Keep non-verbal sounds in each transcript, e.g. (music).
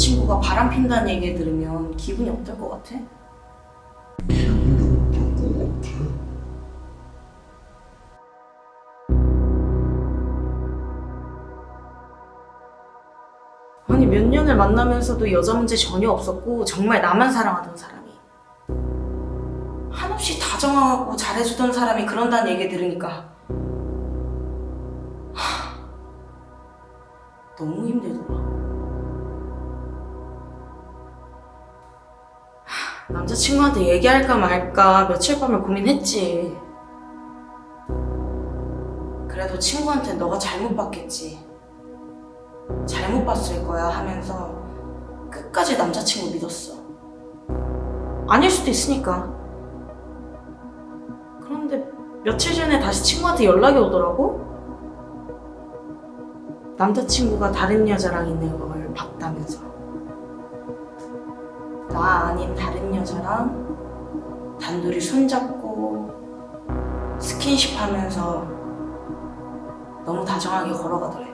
남자친구가 바람 핀다는 얘기 들으면 기분이 어떨 것 같아? 아니 몇 년을 만나면서도 여자 문제 전혀 없었고 정말 나만 사랑하던 사람이. 한없이 다정하고 잘해주던 사람이 그런다는 얘기 들으니까. 하, 너무 힘들더라 남자친구한테 얘기할까 말까 며칠 밤을 고민했지 그래도 친구한테 너가 잘못 봤겠지 잘못 봤을 거야 하면서 끝까지 남자친구 믿었어. 아닐 수도 있으니까. 그런데 며칠 전에 다시 친구한테 연락이 오더라고? 남자친구가 다른 여자랑 있는 걸 봤다면서. 나 아닌 다른 여자랑 단둘이 손잡고 스킨십 하면서 너무 다정하게 걸어가더래.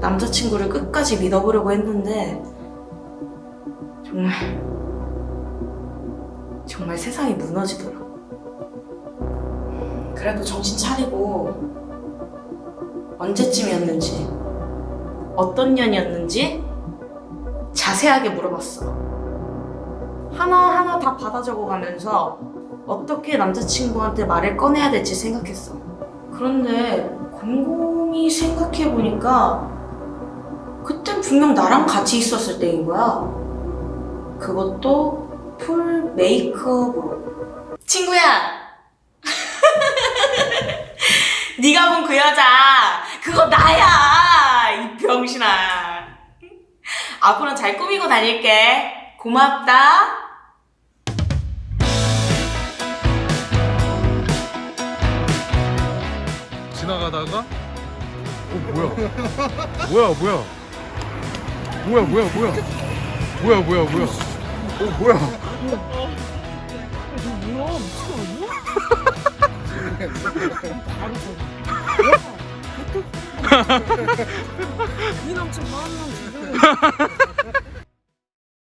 남자친구를 끝까지 믿어보려고 했는데 정말 정말 세상이 무너지더라. 그래도 정신 차리고 언제쯤이었는지 어떤 년이었는지 자세하게 물어봤어. 하나하나 다 받아 적어가면서 어떻게 남자친구한테 말을 꺼내야 될지 생각했어. 그런데 곰곰이 생각해보니까 그땐 분명 나랑 같이 있었을 때인 거야. 그것도 풀 메이크업으로. 친구야! (laughs) 네가 본 그 여자 그거 나야! 앞으로는 잘 꾸미고 다닐게. 고맙다. 지나가다가 어 뭐야? 뭐야 뭐야? 뭐야 뭐야 뭐야? 뭐야 뭐야 뭐야? 어 뭐야? 이 남친 (laughs) 이 남친 뭐 마음 남